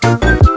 Thank